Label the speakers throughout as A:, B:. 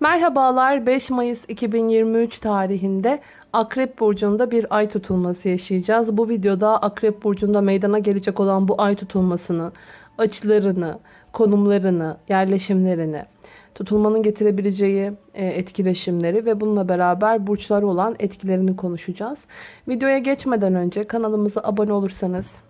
A: Merhabalar 5 Mayıs 2023 tarihinde Akrep Burcu'nda bir ay tutulması yaşayacağız. Bu videoda Akrep Burcu'nda meydana gelecek olan bu ay tutulmasını, açılarını, konumlarını, yerleşimlerini, tutulmanın getirebileceği e, etkileşimleri ve bununla beraber burçlara olan etkilerini konuşacağız. Videoya geçmeden önce kanalımıza abone olursanız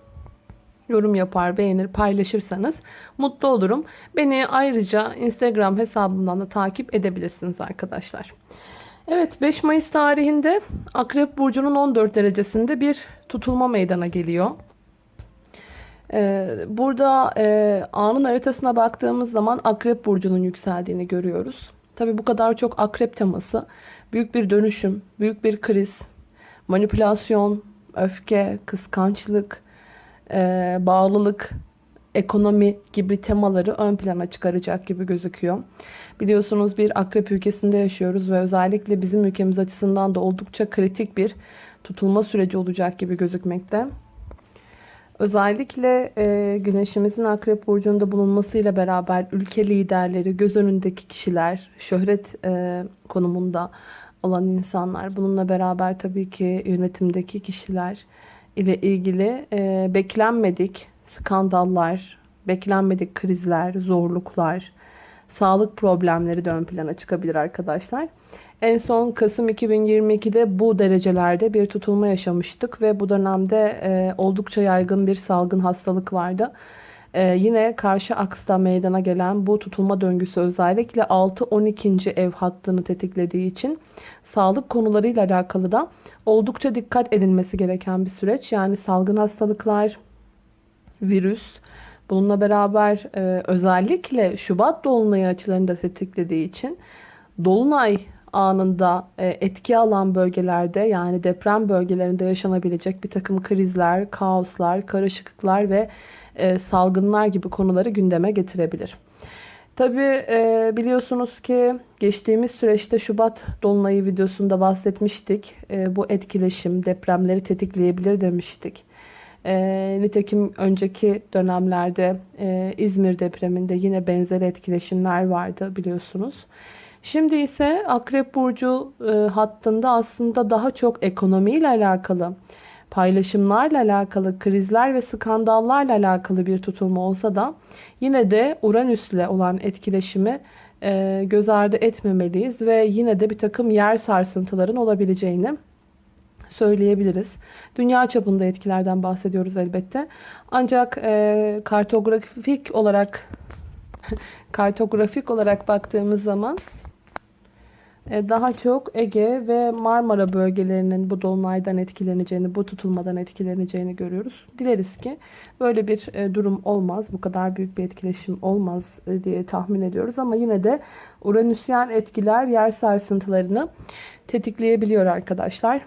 A: yorum yapar, beğenir, paylaşırsanız mutlu olurum. Beni ayrıca Instagram hesabımdan da takip edebilirsiniz arkadaşlar. Evet 5 Mayıs tarihinde Akrep Burcu'nun 14 derecesinde bir tutulma meydana geliyor. Ee, burada e, anın haritasına baktığımız zaman Akrep Burcu'nun yükseldiğini görüyoruz. Tabi bu kadar çok Akrep teması büyük bir dönüşüm, büyük bir kriz, manipülasyon, öfke, kıskançlık, e, bağlılık, ekonomi gibi temaları ön plana çıkaracak gibi gözüküyor. Biliyorsunuz bir akrep ülkesinde yaşıyoruz ve özellikle bizim ülkemiz açısından da oldukça kritik bir tutulma süreci olacak gibi gözükmekte. Özellikle e, güneşimizin akrep burcunda bulunmasıyla beraber ülke liderleri, göz önündeki kişiler, şöhret e, konumunda olan insanlar, bununla beraber tabii ki yönetimdeki kişiler, ile ilgili e, beklenmedik skandallar, beklenmedik krizler, zorluklar, sağlık problemleri de ön plana çıkabilir arkadaşlar. En son Kasım 2022'de bu derecelerde bir tutulma yaşamıştık ve bu dönemde e, oldukça yaygın bir salgın hastalık vardı. Ee, yine karşı aksta meydana gelen bu tutulma döngüsü özellikle 6-12. ev hattını tetiklediği için sağlık konularıyla alakalı da oldukça dikkat edilmesi gereken bir süreç. Yani salgın hastalıklar, virüs, bununla beraber e, özellikle Şubat Dolunayı açılarını da tetiklediği için Dolunay anında e, etki alan bölgelerde yani deprem bölgelerinde yaşanabilecek bir takım krizler, kaoslar, karışıklıklar ve e, salgınlar gibi konuları gündeme getirebilir. Tabi e, biliyorsunuz ki geçtiğimiz süreçte Şubat Dolunayı videosunda bahsetmiştik. E, bu etkileşim depremleri tetikleyebilir demiştik. E, nitekim önceki dönemlerde İzmir depreminde yine benzer etkileşimler vardı biliyorsunuz. Şimdi ise Akrep Burcu hattında aslında daha çok ekonomiyle alakalı paylaşımlarla alakalı, krizler ve skandallarla alakalı bir tutulma olsa da yine de Uranüs'le olan etkileşimi e, göz ardı etmemeliyiz ve yine de bir takım yer sarsıntıların olabileceğini söyleyebiliriz. Dünya çapında etkilerden bahsediyoruz elbette. Ancak e, kartografik olarak kartografik olarak baktığımız zaman daha çok Ege ve Marmara bölgelerinin bu dolunaydan etkileneceğini, bu tutulmadan etkileneceğini görüyoruz. Dileriz ki böyle bir e, durum olmaz, bu kadar büyük bir etkileşim olmaz e, diye tahmin ediyoruz. Ama yine de Uranüsyen etkiler yer sarsıntılarını tetikleyebiliyor arkadaşlar.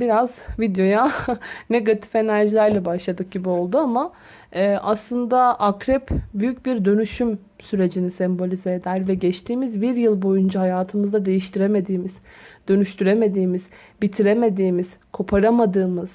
A: Biraz videoya negatif enerjilerle başladık gibi oldu ama aslında akrep büyük bir dönüşüm sürecini sembolize eder ve geçtiğimiz bir yıl boyunca hayatımızda değiştiremediğimiz, dönüştüremediğimiz, bitiremediğimiz, koparamadığımız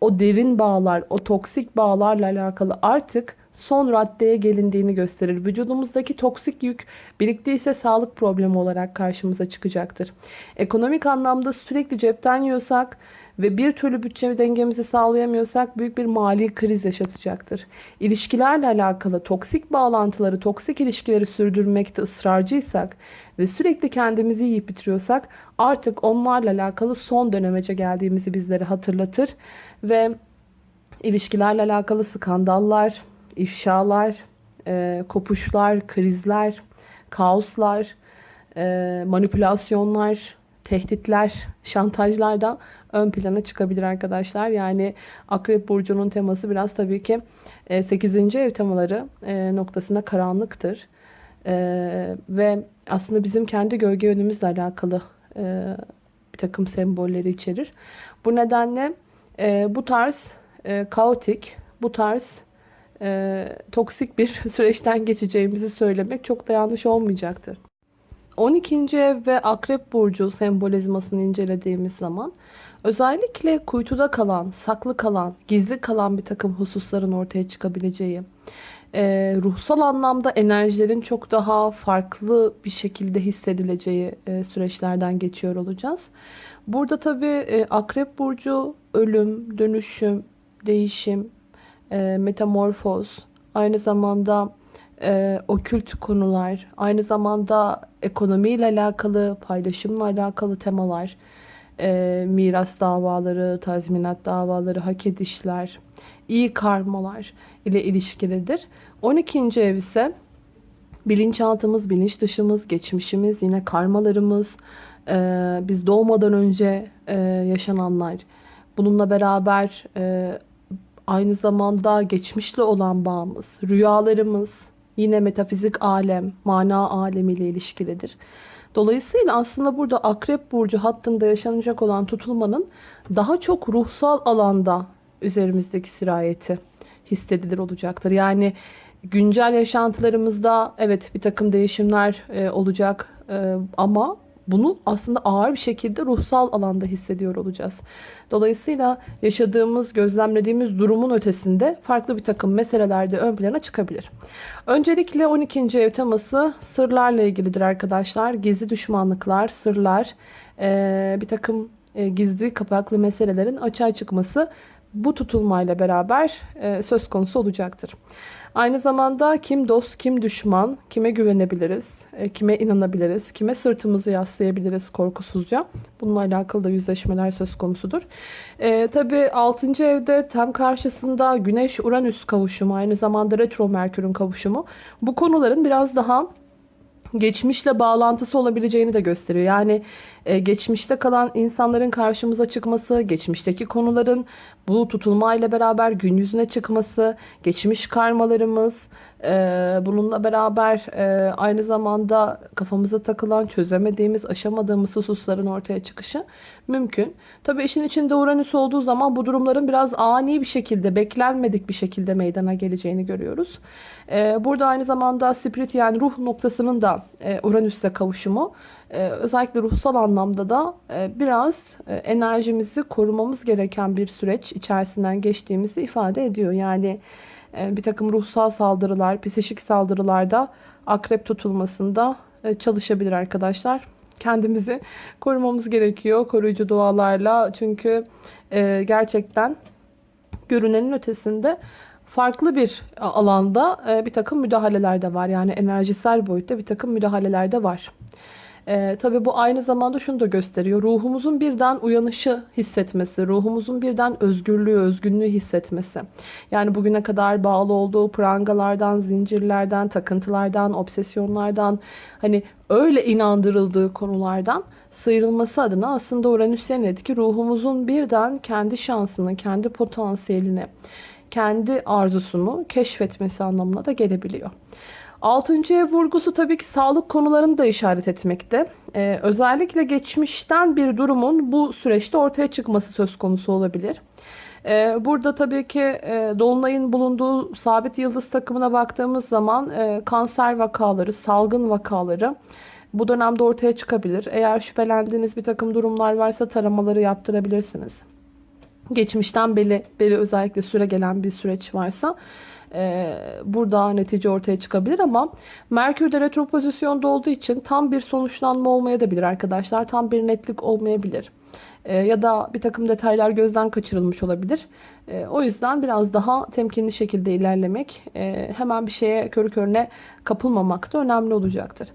A: o derin bağlar, o toksik bağlarla alakalı artık son raddeye gelindiğini gösterir. Vücudumuzdaki toksik yük biriktiyse sağlık problemi olarak karşımıza çıkacaktır. Ekonomik anlamda sürekli cepten yiyorsak ve bir türlü bütçe dengemizi sağlayamıyorsak büyük bir mali kriz yaşatacaktır. İlişkilerle alakalı toksik bağlantıları, toksik ilişkileri sürdürmekte ısrarcıysak ve sürekli kendimizi yiyip bitiriyorsak artık onlarla alakalı son dönemece geldiğimizi bizlere hatırlatır ve ilişkilerle alakalı skandallar, ifşalar, e, kopuşlar, krizler, kaoslar, e, manipülasyonlar, tehditler, şantajlardan ön plana çıkabilir arkadaşlar. Yani Akrep Burcu'nun teması biraz tabii ki 8. E, ev temaları e, noktasında karanlıktır. E, ve aslında bizim kendi gölge yönümüzle alakalı bir takım sembolleri içerir. Bu nedenle bu tarz kaotik, bu tarz toksik bir süreçten geçeceğimizi söylemek çok da yanlış olmayacaktır. 12. ev ve Akrep Burcu sembolizmasını incelediğimiz zaman özellikle kuytuda kalan, saklı kalan, gizli kalan bir takım hususların ortaya çıkabileceği, e, ruhsal anlamda enerjilerin çok daha farklı bir şekilde hissedileceği e, süreçlerden geçiyor olacağız. Burada tabii e, Akrep Burcu ölüm, dönüşüm, değişim, metamorfoz, aynı zamanda e, okült konular, aynı zamanda ekonomiyle alakalı, paylaşımla alakalı temalar, e, miras davaları, tazminat davaları, hak edişler, iyi karmalar ile ilişkilidir. 12. ev ise bilinçaltımız, bilinç dışımız, geçmişimiz, yine karmalarımız, e, biz doğmadan önce e, yaşananlar. Bununla beraber e, aynı zamanda geçmişle olan bağımız, rüyalarımız, yine metafizik alem, mana alemiyle ilişkilidir. Dolayısıyla aslında burada Akrep Burcu hattında yaşanacak olan tutulmanın daha çok ruhsal alanda üzerimizdeki sirayeti hissedilir olacaktır. Yani güncel yaşantılarımızda evet bir takım değişimler e, olacak e, ama bunu aslında ağır bir şekilde ruhsal alanda hissediyor olacağız. Dolayısıyla yaşadığımız, gözlemlediğimiz durumun ötesinde farklı bir takım meselelerde ön plana çıkabilir. Öncelikle 12. ev teması sırlarla ilgilidir arkadaşlar. Gizli düşmanlıklar, sırlar, bir takım gizli kapaklı meselelerin açığa çıkması bu tutulmayla beraber söz konusu olacaktır. Aynı zamanda kim dost, kim düşman, kime güvenebiliriz, e, kime inanabiliriz, kime sırtımızı yaslayabiliriz korkusuzca. Bununla alakalı da yüzleşmeler söz konusudur. E, Tabi 6. evde tam karşısında Güneş-Uranüs kavuşumu, aynı zamanda Retro Merkür'ün kavuşumu. Bu konuların biraz daha geçmişle bağlantısı olabileceğini de gösteriyor. Yani e, geçmişte kalan insanların karşımıza çıkması, geçmişteki konuların bu tutulmayla beraber gün yüzüne çıkması, geçmiş karmalarımız, bununla beraber e, aynı zamanda kafamıza takılan, çözemediğimiz, aşamadığımız hususların ortaya çıkışı mümkün. Tabii işin içinde Uranüs olduğu zaman bu durumların biraz ani bir şekilde, beklenmedik bir şekilde meydana geleceğini görüyoruz. E, burada aynı zamanda spirit yani ruh noktasının da e, Uranüs'le kavuşumu ee, özellikle ruhsal anlamda da e, biraz e, enerjimizi korumamız gereken bir süreç içerisinden geçtiğimizi ifade ediyor. Yani e, bir takım ruhsal saldırılar, psikik saldırılarda akrep tutulmasında çalışabilir arkadaşlar. Kendimizi korumamız gerekiyor koruyucu dualarla. Çünkü gerçekten görünenin ötesinde farklı bir alanda bir takım müdahaleler de var. Yani enerjisel boyutta bir takım müdahaleler de var. E, tabii bu aynı zamanda şunu da gösteriyor. Ruhumuzun birden uyanışı hissetmesi, ruhumuzun birden özgürlüğü, özgünlüğü hissetmesi. Yani bugüne kadar bağlı olduğu prangalardan, zincirlerden, takıntılardan, obsesyonlardan, hani öyle inandırıldığı konulardan sıyrılması adına aslında Uranüs'ün etki ruhumuzun birden kendi şansını, kendi potansiyelini, kendi arzusunu keşfetmesi anlamına da gelebiliyor. Altıncı ev vurgusu tabii ki sağlık konularını da işaret etmekte. Ee, özellikle geçmişten bir durumun bu süreçte ortaya çıkması söz konusu olabilir. Ee, burada tabii ki e, Dolunay'ın bulunduğu sabit yıldız takımına baktığımız zaman e, kanser vakaları, salgın vakaları bu dönemde ortaya çıkabilir. Eğer şüphelendiğiniz bir takım durumlar varsa taramaları yaptırabilirsiniz. Geçmişten beri, beri özellikle süre gelen bir süreç varsa e, burada netice ortaya çıkabilir ama Merkür de retro pozisyonda olduğu için tam bir sonuçlanma olmaya da bilir arkadaşlar. Tam bir netlik olmayabilir. E, ya da bir takım detaylar gözden kaçırılmış olabilir. E, o yüzden biraz daha temkinli şekilde ilerlemek, e, hemen bir şeye körü körüne kapılmamak da önemli olacaktır.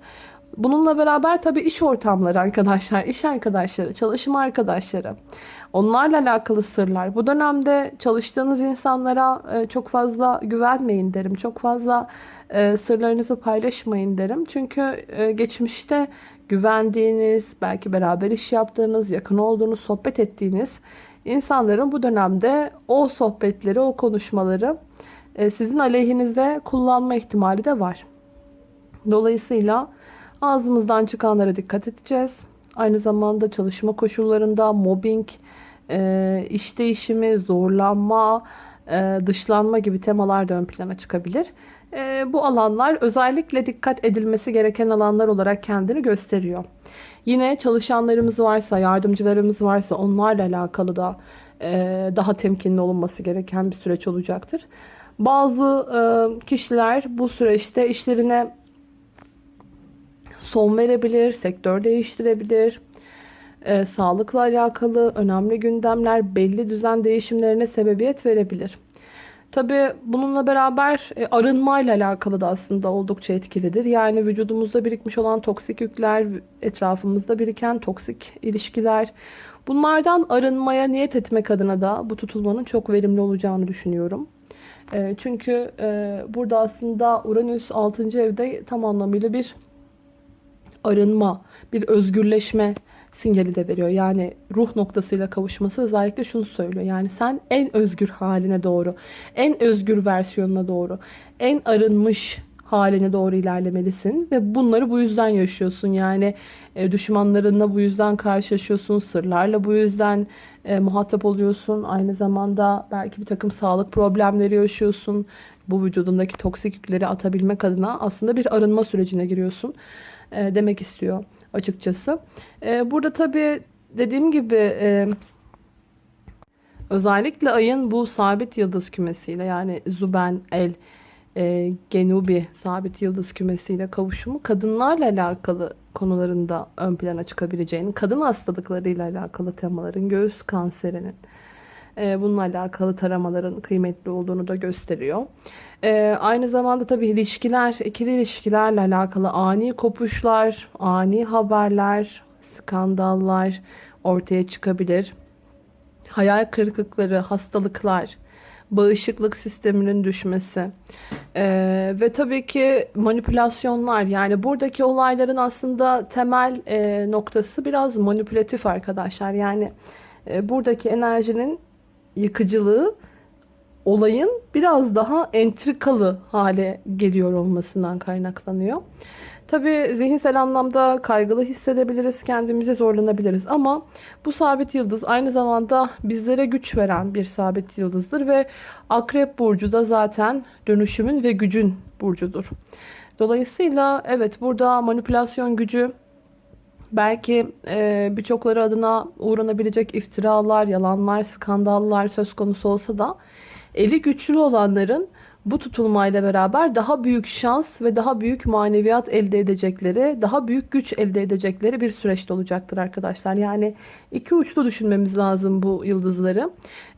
A: Bununla beraber tabii iş ortamları arkadaşlar, iş arkadaşları, çalışma arkadaşları, onlarla alakalı sırlar. Bu dönemde çalıştığınız insanlara e, çok fazla güvenmeyin derim. Çok fazla e, sırlarınızı paylaşmayın derim. Çünkü e, geçmişte güvendiğiniz, belki beraber iş yaptığınız, yakın olduğunuz, sohbet ettiğiniz insanların bu dönemde o sohbetleri, o konuşmaları sizin aleyhinizde kullanma ihtimali de var. Dolayısıyla Ağzımızdan çıkanlara dikkat edeceğiz. Aynı zamanda çalışma koşullarında mobbing, e, iş değişimi, zorlanma, e, dışlanma gibi temalar da ön plana çıkabilir. E, bu alanlar özellikle dikkat edilmesi gereken alanlar olarak kendini gösteriyor. Yine çalışanlarımız varsa, yardımcılarımız varsa onlarla alakalı da daha temkinli olunması gereken bir süreç olacaktır. Bazı e, kişiler bu süreçte işlerine son verebilir, sektör değiştirebilir. E, sağlıkla alakalı önemli gündemler belli düzen değişimlerine sebebiyet verebilir. Tabi bununla beraber e, arınmayla alakalı da aslında oldukça etkilidir. Yani vücudumuzda birikmiş olan toksik yükler, etrafımızda biriken toksik ilişkiler. Bunlardan arınmaya niyet etmek adına da bu tutulmanın çok verimli olacağını düşünüyorum. E, çünkü e, burada aslında Uranüs 6. evde tam anlamıyla bir arınma, bir özgürleşme sinyali de veriyor. Yani ruh noktasıyla kavuşması özellikle şunu söylüyor. Yani sen en özgür haline doğru, en özgür versiyonuna doğru, en arınmış haline doğru ilerlemelisin ve bunları bu yüzden yaşıyorsun. Yani e, düşmanlarınla bu yüzden karşılaşıyorsun, sırlarla bu yüzden e, muhatap oluyorsun. Aynı zamanda belki bir takım sağlık problemleri yaşıyorsun. Bu vücudundaki toksik yükleri atabilmek adına aslında bir arınma sürecine giriyorsun e, demek istiyor açıkçası. E, burada tabii dediğim gibi e, özellikle ayın bu sabit yıldız kümesiyle yani Zuben, El, e, Genubi sabit yıldız kümesiyle kavuşumu kadınlarla alakalı konularında ön plana çıkabileceğini, kadın hastalıklarıyla alakalı temaların, göğüs kanserinin, e, bununla alakalı taramaların kıymetli olduğunu da gösteriyor. E, aynı zamanda tabii ilişkiler, ikili ilişkilerle alakalı ani kopuşlar, ani haberler, skandallar ortaya çıkabilir. Hayal kırıklıkları, hastalıklar, bağışıklık sisteminin düşmesi ee, ve tabii ki manipülasyonlar yani buradaki olayların aslında temel e, noktası biraz manipülatif arkadaşlar yani e, buradaki enerjinin yıkıcılığı olayın biraz daha entrikalı hale geliyor olmasından kaynaklanıyor. Tabi zihinsel anlamda kaygılı hissedebiliriz, kendimizi zorlanabiliriz ama bu sabit yıldız aynı zamanda bizlere güç veren bir sabit yıldızdır ve Akrep Burcu da zaten dönüşümün ve gücün burcudur. Dolayısıyla evet burada manipülasyon gücü belki e, birçokları adına uğranabilecek iftiralar, yalanlar, skandallar söz konusu olsa da eli güçlü olanların bu tutulmayla beraber daha büyük şans ve daha büyük maneviyat elde edecekleri, daha büyük güç elde edecekleri bir süreçte olacaktır arkadaşlar. Yani iki uçlu düşünmemiz lazım bu yıldızları.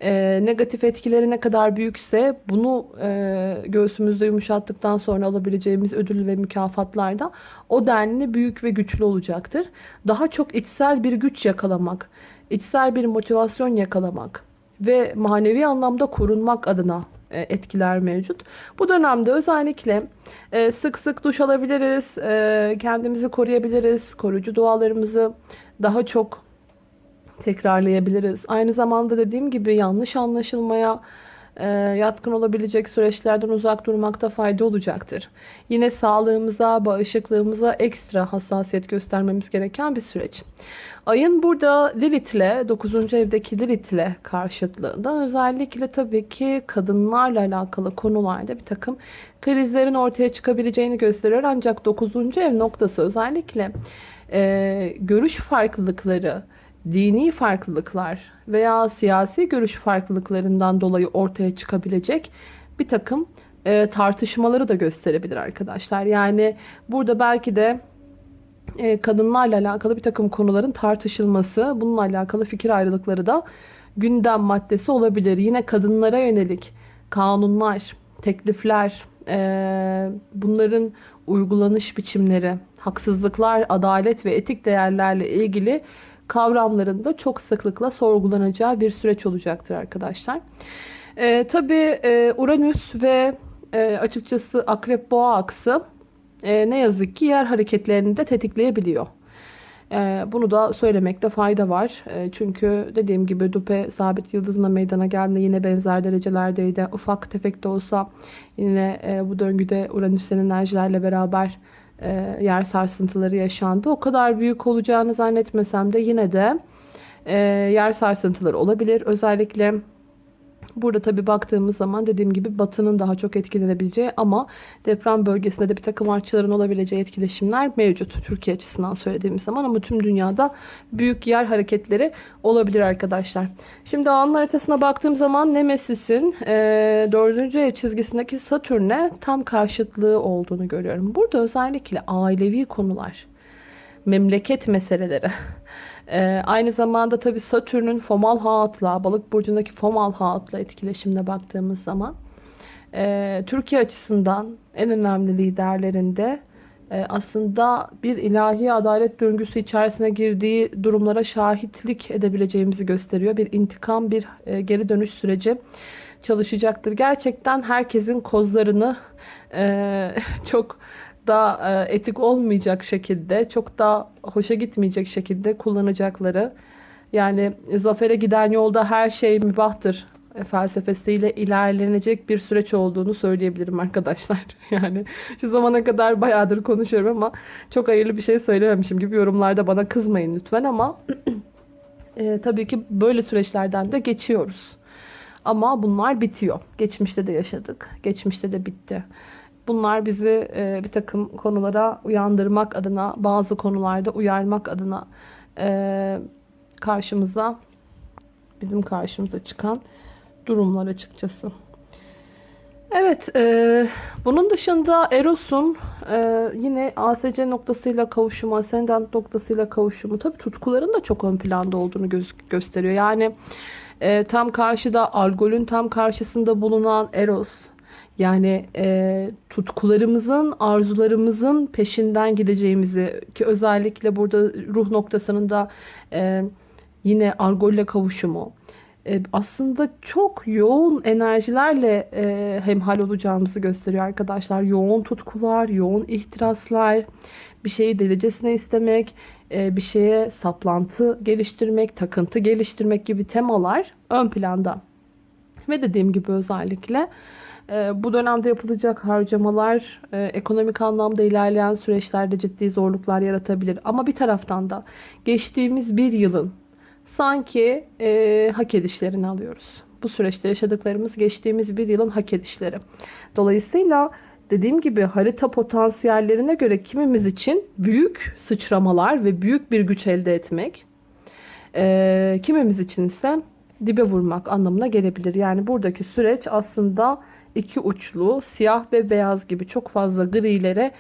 A: Ee, negatif etkileri ne kadar büyükse bunu e, göğsümüzde yumuşattıktan sonra alabileceğimiz ödül ve mükafatlar da o denli büyük ve güçlü olacaktır. Daha çok içsel bir güç yakalamak, içsel bir motivasyon yakalamak ve manevi anlamda korunmak adına e, etkiler mevcut. Bu dönemde özellikle e, sık sık duş alabiliriz, e, kendimizi koruyabiliriz, koruyucu dualarımızı daha çok tekrarlayabiliriz. Aynı zamanda dediğim gibi yanlış anlaşılmaya yatkın olabilecek süreçlerden uzak durmakta fayda olacaktır. Yine sağlığımıza, bağışıklığımıza ekstra hassasiyet göstermemiz gereken bir süreç. Ayın burada Lilith'le 9. evdeki Lilith'le karşıtlığında özellikle tabii ki kadınlarla alakalı konularda bir takım krizlerin ortaya çıkabileceğini gösteriyor. Ancak 9. ev noktası özellikle e, görüş farklılıkları, dini farklılıklar veya siyasi görüş farklılıklarından dolayı ortaya çıkabilecek bir takım e, tartışmaları da gösterebilir arkadaşlar. Yani burada belki de e, kadınlarla alakalı bir takım konuların tartışılması, bununla alakalı fikir ayrılıkları da gündem maddesi olabilir. Yine kadınlara yönelik kanunlar, teklifler, e, bunların uygulanış biçimleri, haksızlıklar, adalet ve etik değerlerle ilgili kavramların da çok sıklıkla sorgulanacağı bir süreç olacaktır arkadaşlar. E, tabii e, Uranüs ve e, açıkçası Akrep Boğa aksı e, ne yazık ki yer hareketlerini de tetikleyebiliyor. E, bunu da söylemekte fayda var. E, çünkü dediğim gibi Dupe sabit yıldızına meydana geldiğinde yine benzer derecelerdeydi. Ufak tefek de olsa yine e, bu döngüde Uranüs'ün enerjilerle beraber e, yer sarsıntıları yaşandı. O kadar büyük olacağını zannetmesem de yine de e, yer sarsıntıları olabilir. Özellikle Burada tabi baktığımız zaman dediğim gibi batının daha çok etkilenebileceği ama deprem bölgesinde de bir takım artçıların olabileceği etkileşimler mevcut. Türkiye açısından söylediğimiz zaman ama tüm dünyada büyük yer hareketleri olabilir arkadaşlar. Şimdi anın haritasına baktığım zaman Nemesis'in e, 4. ev çizgisindeki Satürn'e tam karşıtlığı olduğunu görüyorum. Burada özellikle ailevi konular, memleket meseleleri, ee, aynı zamanda tabii Satürn'ün Fomal Haat'la, Balık burcundaki Fomal Haat'la etkileşimine baktığımız zaman e, Türkiye açısından en önemli liderlerinde e, aslında bir ilahi adalet döngüsü içerisine girdiği durumlara şahitlik edebileceğimizi gösteriyor. Bir intikam, bir e, geri dönüş süreci çalışacaktır. Gerçekten herkesin kozlarını e, çok da e, etik olmayacak şekilde, çok da hoşa gitmeyecek şekilde kullanacakları. Yani zafere giden yolda her şey mübahtır e, felsefesiyle ilerlenecek bir süreç olduğunu söyleyebilirim arkadaşlar. Yani şu zamana kadar bayağıdır konuşuyorum ama çok hayırlı bir şey söylememişim gibi yorumlarda bana kızmayın lütfen ama e, tabii ki böyle süreçlerden de geçiyoruz. Ama bunlar bitiyor. Geçmişte de yaşadık. Geçmişte de bitti. Bunlar bizi e, bir takım konulara uyandırmak adına, bazı konularda uyarmak adına e, karşımıza, bizim karşımıza çıkan durumlar açıkçası. Evet, e, bunun dışında Eros'un e, yine ASC noktasıyla kavuşumu, ascendant noktasıyla kavuşumu, tabii tutkuların da çok ön planda olduğunu gö gösteriyor. Yani e, tam karşıda, Algol'ün tam karşısında bulunan Eros, yani e, tutkularımızın, arzularımızın peşinden gideceğimizi ki özellikle burada ruh noktasının da e, yine argolle kavuşumu e, aslında çok yoğun enerjilerle e, hemhal olacağımızı gösteriyor arkadaşlar. Yoğun tutkular, yoğun ihtiraslar, bir şeyi delicesine istemek, e, bir şeye saplantı geliştirmek, takıntı geliştirmek gibi temalar ön planda. Ve dediğim gibi özellikle bu dönemde yapılacak harcamalar e, ekonomik anlamda ilerleyen süreçlerde ciddi zorluklar yaratabilir. Ama bir taraftan da geçtiğimiz bir yılın sanki e, hak edişlerini alıyoruz. Bu süreçte yaşadıklarımız geçtiğimiz bir yılın hak edişleri. Dolayısıyla dediğim gibi harita potansiyellerine göre kimimiz için büyük sıçramalar ve büyük bir güç elde etmek, e, kimimiz için ise dibe vurmak anlamına gelebilir. Yani buradaki süreç aslında iki uçlu, siyah ve beyaz gibi çok fazla grilere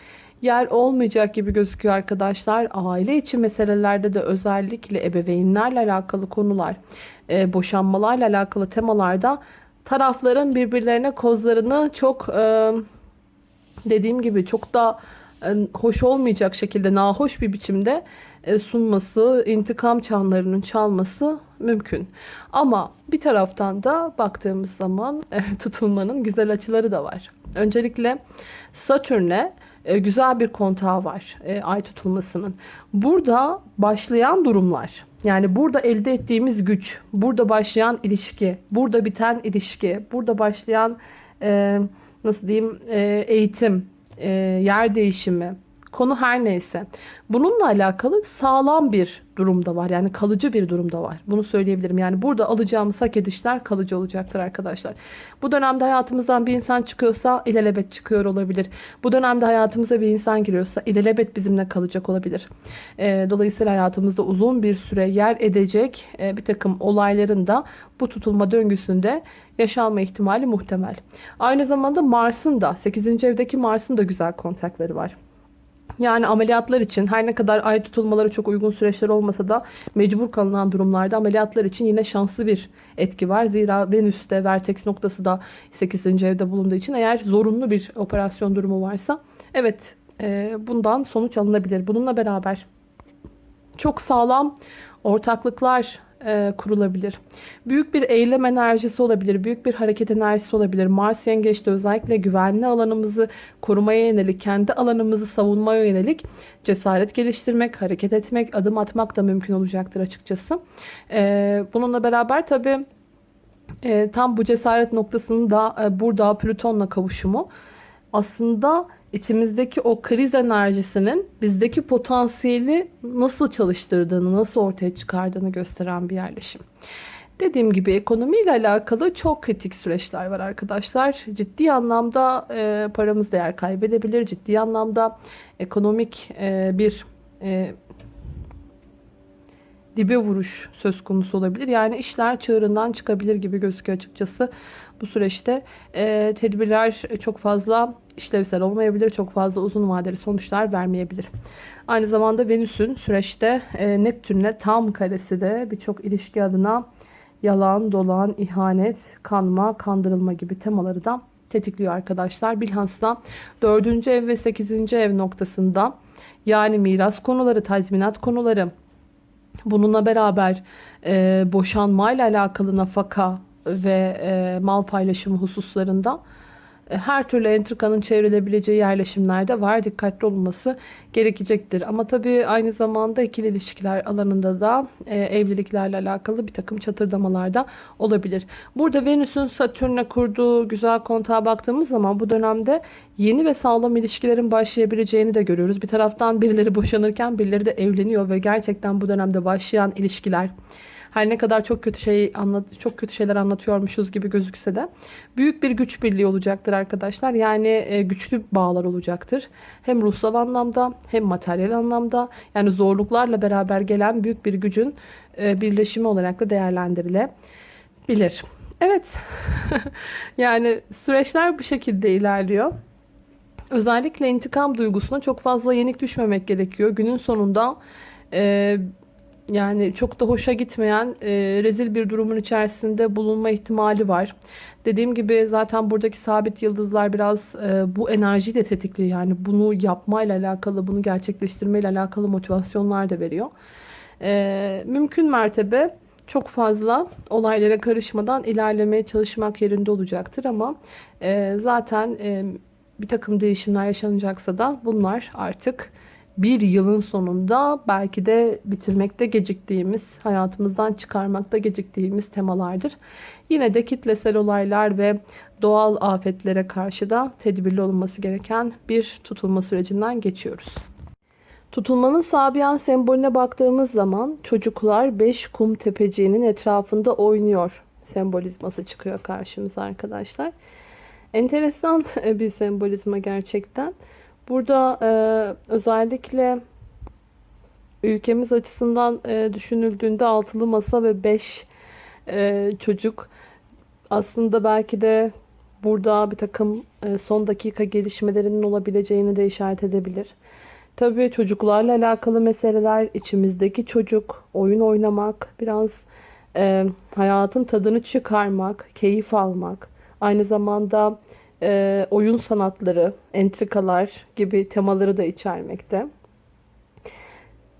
A: yer olmayacak gibi gözüküyor arkadaşlar. Aile içi meselelerde de özellikle ebeveynlerle alakalı konular, e, boşanmalarla alakalı temalarda tarafların birbirlerine kozlarını çok e, dediğim gibi çok da e, hoş olmayacak şekilde nahoş bir biçimde sunması, intikam çanlarının çalması mümkün. Ama bir taraftan da baktığımız zaman e, tutulmanın güzel açıları da var. Öncelikle Satürn'e güzel bir kontağı var ay tutulmasının. Burada başlayan durumlar yani burada elde ettiğimiz güç, burada başlayan ilişki, burada biten ilişki, burada başlayan nasıl diyeyim eğitim, yer değişimi, Konu her neyse. Bununla alakalı sağlam bir durumda var. Yani kalıcı bir durumda var. Bunu söyleyebilirim. Yani burada alacağımız hak edişler kalıcı olacaktır arkadaşlar. Bu dönemde hayatımızdan bir insan çıkıyorsa ilelebet çıkıyor olabilir. Bu dönemde hayatımıza bir insan giriyorsa ilelebet bizimle kalacak olabilir. E, dolayısıyla hayatımızda uzun bir süre yer edecek e, bir takım olayların da bu tutulma döngüsünde yaşanma ihtimali muhtemel. Aynı zamanda Mars'ın da 8. evdeki Mars'ın da güzel kontakları var. Yani ameliyatlar için her ne kadar ay tutulmaları çok uygun süreçler olmasa da mecbur kalınan durumlarda ameliyatlar için yine şanslı bir etki var. Zira Venüs'te vertex noktası da 8. evde bulunduğu için eğer zorunlu bir operasyon durumu varsa evet e, bundan sonuç alınabilir. Bununla beraber çok sağlam ortaklıklar e, kurulabilir. Büyük bir eylem enerjisi olabilir. Büyük bir hareket enerjisi olabilir. Mars yengeçte özellikle güvenli alanımızı korumaya yönelik, kendi alanımızı savunmaya yönelik cesaret geliştirmek, hareket etmek, adım atmak da mümkün olacaktır açıkçası. E, bununla beraber tabii e, tam bu cesaret noktasının da burada Plüton'la kavuşumu aslında içimizdeki o kriz enerjisinin bizdeki potansiyeli nasıl çalıştırdığını, nasıl ortaya çıkardığını gösteren bir yerleşim. Dediğim gibi ekonomiyle alakalı çok kritik süreçler var arkadaşlar. Ciddi anlamda e, paramız değer kaybedebilir. Ciddi anlamda ekonomik e, bir e, dibe vuruş söz konusu olabilir. Yani işler çığırından çıkabilir gibi gözüküyor açıkçası. Bu süreçte e, tedbirler çok fazla işlevsel olmayabilir. Çok fazla uzun vadeli sonuçlar vermeyebilir. Aynı zamanda Venüs'ün süreçte e, Neptün'le tam karesi de birçok ilişki adına yalan, dolan, ihanet, kanma, kandırılma gibi temaları da tetikliyor arkadaşlar. Bilhassa 4. ev ve 8. ev noktasında yani miras konuları, tazminat konuları, bununla beraber e, boşanmayla alakalı nafaka ve e, mal paylaşımı hususlarında her türlü entrikanın çevrilebileceği yerleşimlerde var. Dikkatli olunması gerekecektir. Ama tabii aynı zamanda ikili ilişkiler alanında da e, evliliklerle alakalı bir takım çatırdamalar da olabilir. Burada Venüs'ün Satürn'e kurduğu güzel kontağa baktığımız zaman bu dönemde yeni ve sağlam ilişkilerin başlayabileceğini de görüyoruz. Bir taraftan birileri boşanırken birileri de evleniyor ve gerçekten bu dönemde başlayan ilişkiler her ne kadar çok kötü şey anlat çok kötü şeyler anlatıyormuşuz gibi gözükse de büyük bir güç birliği olacaktır arkadaşlar. Yani e, güçlü bağlar olacaktır. Hem ruhsal anlamda hem materyal anlamda yani zorluklarla beraber gelen büyük bir gücün e, birleşimi olarak da değerlendirilebilir. Evet. yani süreçler bu şekilde ilerliyor. Özellikle intikam duygusuna çok fazla yenik düşmemek gerekiyor. Günün sonunda e, yani çok da hoşa gitmeyen e, rezil bir durumun içerisinde bulunma ihtimali var. Dediğim gibi zaten buradaki sabit yıldızlar biraz e, bu enerjiyi de tetikliyor. Yani bunu yapmayla alakalı, bunu gerçekleştirmeyle alakalı motivasyonlar da veriyor. E, mümkün mertebe çok fazla olaylara karışmadan ilerlemeye çalışmak yerinde olacaktır. Ama e, zaten e, bir takım değişimler yaşanacaksa da bunlar artık bir yılın sonunda belki de bitirmekte geciktiğimiz, hayatımızdan çıkarmakta geciktiğimiz temalardır. Yine de kitlesel olaylar ve doğal afetlere karşı da tedbirli olunması gereken bir tutulma sürecinden geçiyoruz. Tutulmanın Sabiyan sembolüne baktığımız zaman çocuklar 5 kum tepeciğinin etrafında oynuyor sembolizması çıkıyor karşımıza arkadaşlar. Enteresan bir sembolizma gerçekten. Burada e, özellikle ülkemiz açısından e, düşünüldüğünde altılı masa ve beş e, çocuk aslında belki de burada bir takım e, son dakika gelişmelerinin olabileceğini de işaret edebilir. Tabii çocuklarla alakalı meseleler, içimizdeki çocuk, oyun oynamak, biraz e, hayatın tadını çıkarmak, keyif almak, aynı zamanda e, oyun sanatları, entrikalar gibi temaları da içermekte.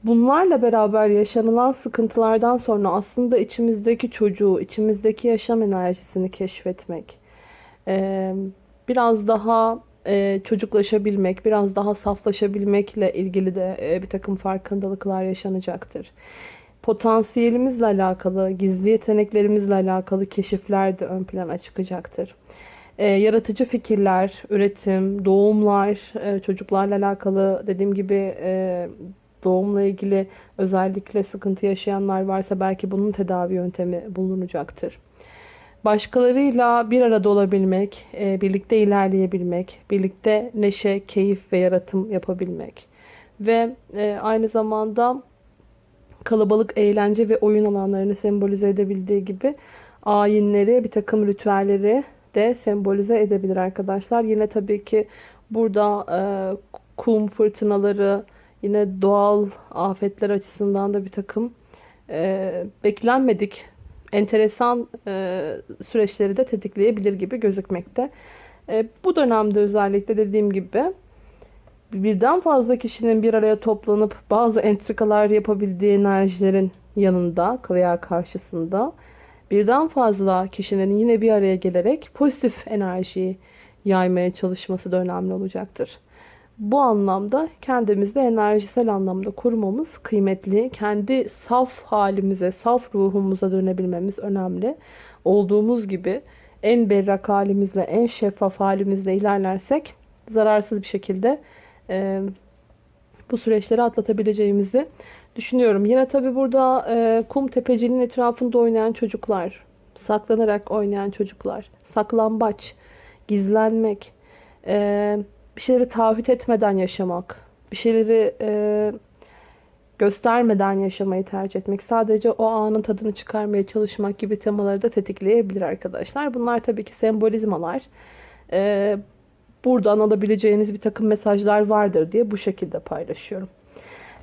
A: Bunlarla beraber yaşanılan sıkıntılardan sonra aslında içimizdeki çocuğu, içimizdeki yaşam enerjisini keşfetmek, e, biraz daha e, çocuklaşabilmek, biraz daha saflaşabilmekle ilgili de e, bir takım farkındalıklar yaşanacaktır. Potansiyelimizle alakalı, gizli yeteneklerimizle alakalı keşifler de ön plana çıkacaktır e, yaratıcı fikirler, üretim, doğumlar, e, çocuklarla alakalı dediğim gibi e, doğumla ilgili özellikle sıkıntı yaşayanlar varsa belki bunun tedavi yöntemi bulunacaktır. Başkalarıyla bir arada olabilmek, e, birlikte ilerleyebilmek, birlikte neşe, keyif ve yaratım yapabilmek ve e, aynı zamanda kalabalık eğlence ve oyun alanlarını sembolize edebildiği gibi ayinleri, bir takım ritüelleri de sembolize edebilir arkadaşlar. Yine tabii ki burada e, kum fırtınaları, yine doğal afetler açısından da bir takım e, beklenmedik enteresan e, süreçleri de tetikleyebilir gibi gözükmekte. E, bu dönemde özellikle dediğim gibi birden fazla kişinin bir araya toplanıp bazı entrikalar yapabildiği enerjilerin yanında veya karşısında birden fazla kişinin yine bir araya gelerek pozitif enerjiyi yaymaya çalışması da önemli olacaktır. Bu anlamda kendimizi enerjisel anlamda korumamız kıymetli. Kendi saf halimize, saf ruhumuza dönebilmemiz önemli. Olduğumuz gibi en berrak halimizle, en şeffaf halimizle ilerlersek zararsız bir şekilde e, bu süreçleri atlatabileceğimizi düşünüyorum. Yine tabi burada e, kum tepecinin etrafında oynayan çocuklar, saklanarak oynayan çocuklar, saklambaç, gizlenmek, e, bir şeyleri taahhüt etmeden yaşamak, bir şeyleri e, göstermeden yaşamayı tercih etmek, sadece o anın tadını çıkarmaya çalışmak gibi temaları da tetikleyebilir arkadaşlar. Bunlar tabii ki sembolizmalar. E, buradan alabileceğiniz bir takım mesajlar vardır diye bu şekilde paylaşıyorum.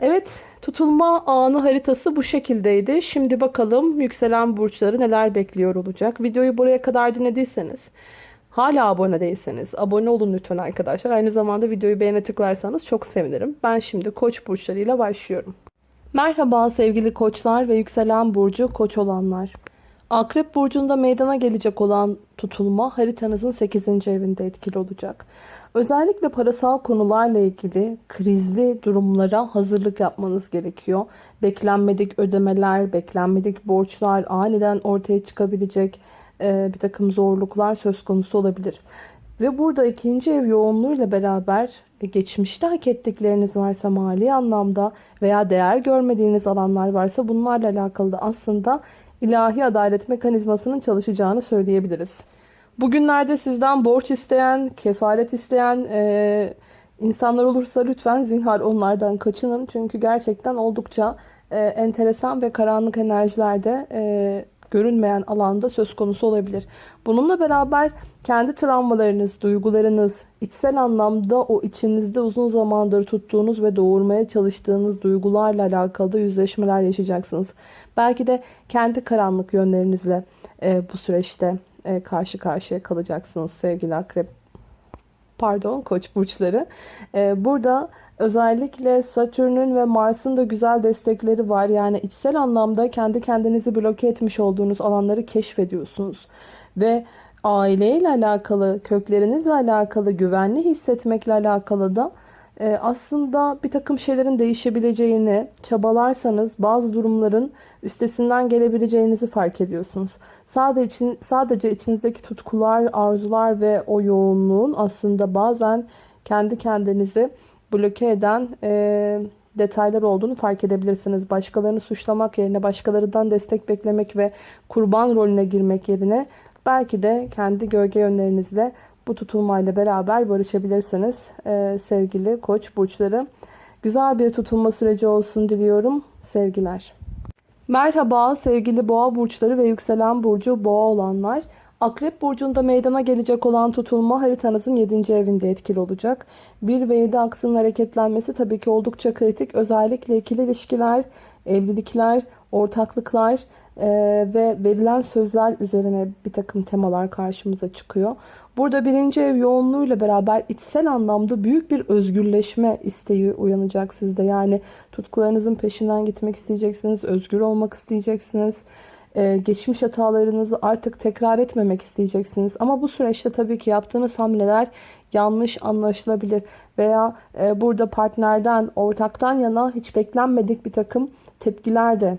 A: Evet tutulma anı haritası bu şekildeydi. Şimdi bakalım yükselen burçları neler bekliyor olacak. Videoyu buraya kadar dinlediyseniz hala abone değilseniz abone olun lütfen arkadaşlar. Aynı zamanda videoyu beğene tıklarsanız çok sevinirim. Ben şimdi koç burçlarıyla başlıyorum. Merhaba sevgili koçlar ve yükselen burcu koç olanlar. Akrep burcunda meydana gelecek olan tutulma haritanızın 8. evinde etkili olacak. Özellikle parasal konularla ilgili krizli durumlara hazırlık yapmanız gerekiyor. Beklenmedik ödemeler, beklenmedik borçlar, aniden ortaya çıkabilecek e, bir takım zorluklar söz konusu olabilir. Ve burada ikinci ev yoğunluğuyla beraber e, geçmişte hak ettikleriniz varsa mali anlamda veya değer görmediğiniz alanlar varsa bunlarla alakalı da aslında ilahi adalet mekanizmasının çalışacağını söyleyebiliriz. Bugünlerde sizden borç isteyen, kefalet isteyen e, insanlar olursa lütfen zinhar onlardan kaçının. Çünkü gerçekten oldukça e, enteresan ve karanlık enerjilerde e, görünmeyen alanda söz konusu olabilir. Bununla beraber kendi travmalarınız, duygularınız, içsel anlamda o içinizde uzun zamandır tuttuğunuz ve doğurmaya çalıştığınız duygularla alakalı yüzleşmeler yaşayacaksınız. Belki de kendi karanlık yönlerinizle e, bu süreçte e, karşı karşıya kalacaksınız sevgili akrep. Pardon koç burçları. E, burada özellikle Satürn'ün ve Mars'ın da güzel destekleri var. Yani içsel anlamda kendi kendinizi bloke etmiş olduğunuz alanları keşfediyorsunuz. Ve aileyle alakalı, köklerinizle alakalı, güvenli hissetmekle alakalı da e, aslında bir takım şeylerin değişebileceğini çabalarsanız bazı durumların üstesinden gelebileceğinizi fark ediyorsunuz. Sadece, için, sadece içinizdeki tutkular, arzular ve o yoğunluğun aslında bazen kendi kendinizi bloke eden e, detaylar olduğunu fark edebilirsiniz. Başkalarını suçlamak yerine başkalarından destek beklemek ve kurban rolüne girmek yerine belki de kendi gölge yönlerinizle bu tutulmayla beraber barışabilirsiniz ee, sevgili koç burçları. Güzel bir tutulma süreci olsun diliyorum. Sevgiler. Merhaba sevgili boğa burçları ve yükselen burcu boğa olanlar. Akrep burcunda meydana gelecek olan tutulma haritanızın 7. evinde etkili olacak. 1 ve 7 aksının hareketlenmesi tabii ki oldukça kritik. Özellikle ikili ilişkiler, evlilikler, ortaklıklar e, ve verilen sözler üzerine bir takım temalar karşımıza çıkıyor. Burada birinci ev yoğunluğuyla beraber içsel anlamda büyük bir özgürleşme isteği uyanacak sizde. Yani tutkularınızın peşinden gitmek isteyeceksiniz, özgür olmak isteyeceksiniz. Ee, geçmiş hatalarınızı artık tekrar etmemek isteyeceksiniz. Ama bu süreçte tabii ki yaptığınız hamleler yanlış anlaşılabilir. Veya e, burada partnerden, ortaktan yana hiç beklenmedik bir takım tepkiler de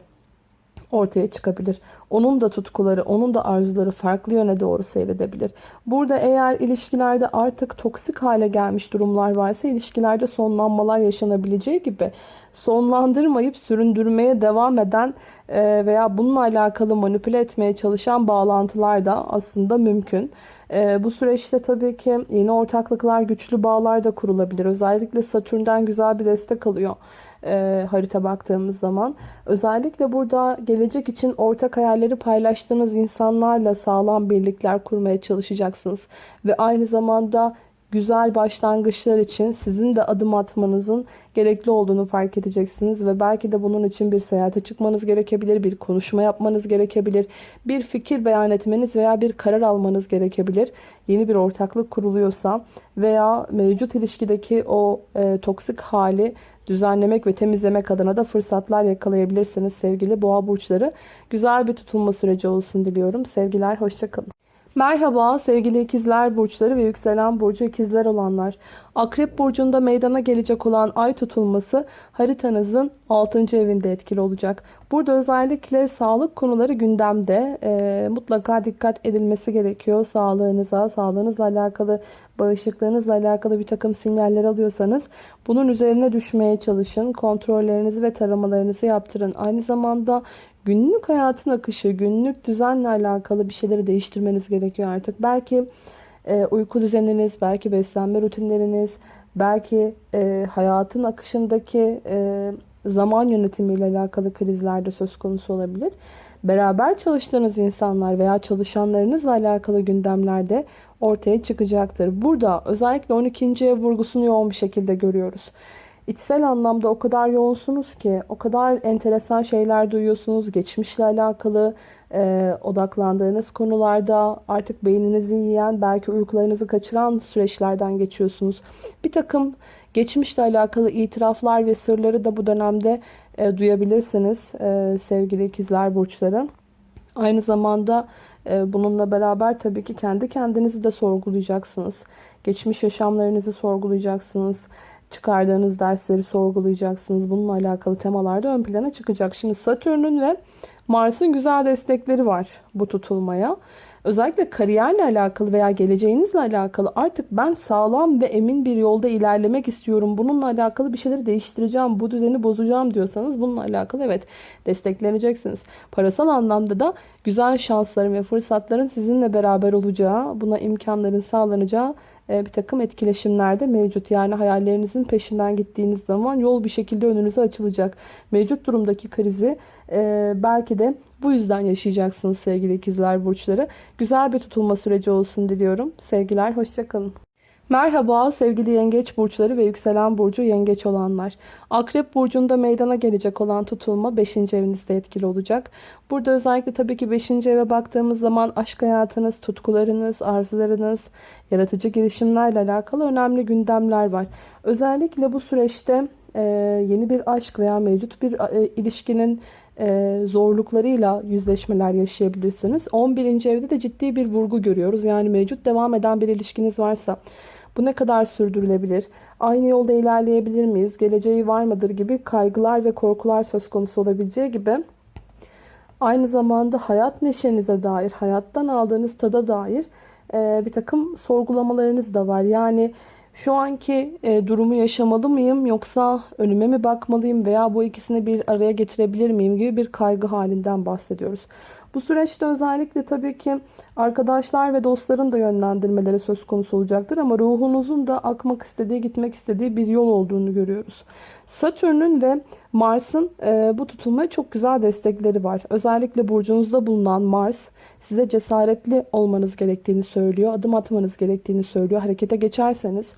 A: ortaya çıkabilir. Onun da tutkuları, onun da arzuları farklı yöne doğru seyredebilir. Burada eğer ilişkilerde artık toksik hale gelmiş durumlar varsa ilişkilerde sonlanmalar yaşanabileceği gibi sonlandırmayıp süründürmeye devam eden e, veya bununla alakalı manipüle etmeye çalışan bağlantılar da aslında mümkün. E, bu süreçte tabii ki yeni ortaklıklar, güçlü bağlar da kurulabilir. Özellikle Satürn'den güzel bir destek alıyor e, harita baktığımız zaman. Özellikle burada gelecek için ortak hayalleri paylaştığınız insanlarla sağlam birlikler kurmaya çalışacaksınız. Ve aynı zamanda güzel başlangıçlar için sizin de adım atmanızın gerekli olduğunu fark edeceksiniz ve belki de bunun için bir seyahate çıkmanız gerekebilir, bir konuşma yapmanız gerekebilir, bir fikir beyan etmeniz veya bir karar almanız gerekebilir. Yeni bir ortaklık kuruluyorsa veya mevcut ilişkideki o e, toksik hali düzenlemek ve temizlemek adına da fırsatlar yakalayabilirsiniz sevgili boğa burçları. Güzel bir tutulma süreci olsun diliyorum. Sevgiler, hoşçakalın. Merhaba sevgili ikizler burçları ve yükselen burcu ikizler olanlar. Akrep burcunda meydana gelecek olan ay tutulması haritanızın 6. evinde etkili olacak. Burada özellikle sağlık konuları gündemde. E, mutlaka dikkat edilmesi gerekiyor. Sağlığınıza, sağlığınızla alakalı, bağışıklığınızla alakalı bir takım sinyaller alıyorsanız bunun üzerine düşmeye çalışın. Kontrollerinizi ve taramalarınızı yaptırın. Aynı zamanda günlük hayatın akışı, günlük düzenle alakalı bir şeyleri değiştirmeniz gerekiyor artık. Belki e, uyku düzeniniz, belki beslenme rutinleriniz, belki e, hayatın akışındaki e, zaman yönetimiyle alakalı krizler de söz konusu olabilir. Beraber çalıştığınız insanlar veya çalışanlarınızla alakalı gündemlerde ortaya çıkacaktır. Burada özellikle 12. ev vurgusunu yoğun bir şekilde görüyoruz. İçsel anlamda o kadar yoğunsunuz ki, o kadar enteresan şeyler duyuyorsunuz. Geçmişle alakalı e, odaklandığınız konularda artık beyninizi yiyen, belki uykularınızı kaçıran süreçlerden geçiyorsunuz. Bir takım geçmişle alakalı itiraflar ve sırları da bu dönemde e, duyabilirsiniz e, sevgili ikizler burçları. Aynı zamanda e, bununla beraber tabii ki kendi kendinizi de sorgulayacaksınız. Geçmiş yaşamlarınızı sorgulayacaksınız çıkardığınız dersleri sorgulayacaksınız. Bununla alakalı temalar da ön plana çıkacak. Şimdi Satürn'ün ve Mars'ın güzel destekleri var bu tutulmaya. Özellikle kariyerle alakalı veya geleceğinizle alakalı artık ben sağlam ve emin bir yolda ilerlemek istiyorum. Bununla alakalı bir şeyleri değiştireceğim, bu düzeni bozacağım diyorsanız bununla alakalı evet destekleneceksiniz. Parasal anlamda da güzel şansların ve fırsatların sizinle beraber olacağı, buna imkanların sağlanacağı bir takım etkileşimlerde mevcut. Yani hayallerinizin peşinden gittiğiniz zaman yol bir şekilde önünüze açılacak. Mevcut durumdaki krizi e, belki de bu yüzden yaşayacaksınız sevgili ikizler burçları. Güzel bir tutulma süreci olsun diliyorum. Sevgiler, hoşçakalın. Merhaba sevgili yengeç burçları ve yükselen burcu yengeç olanlar. Akrep burcunda meydana gelecek olan tutulma 5. evinizde etkili olacak. Burada özellikle tabii ki 5. eve baktığımız zaman aşk hayatınız, tutkularınız, arzularınız, yaratıcı girişimlerle alakalı önemli gündemler var. Özellikle bu süreçte e, yeni bir aşk veya mevcut bir e, ilişkinin e, zorluklarıyla yüzleşmeler yaşayabilirsiniz. 11. evde de ciddi bir vurgu görüyoruz. Yani mevcut devam eden bir ilişkiniz varsa bu ne kadar sürdürülebilir? Aynı yolda ilerleyebilir miyiz? Geleceği var mıdır gibi kaygılar ve korkular söz konusu olabileceği gibi aynı zamanda hayat neşenize dair, hayattan aldığınız tada dair e, bir takım sorgulamalarınız da var. Yani şu anki e, durumu yaşamalı mıyım yoksa önüme mi bakmalıyım veya bu ikisini bir araya getirebilir miyim gibi bir kaygı halinden bahsediyoruz. Bu süreçte özellikle tabii ki arkadaşlar ve dostların da yönlendirmeleri söz konusu olacaktır ama ruhunuzun da akmak istediği, gitmek istediği bir yol olduğunu görüyoruz. Satürn'ün ve Mars'ın e, bu tutulmaya çok güzel destekleri var. Özellikle burcunuzda bulunan Mars size cesaretli olmanız gerektiğini söylüyor. Adım atmanız gerektiğini söylüyor. Harekete geçerseniz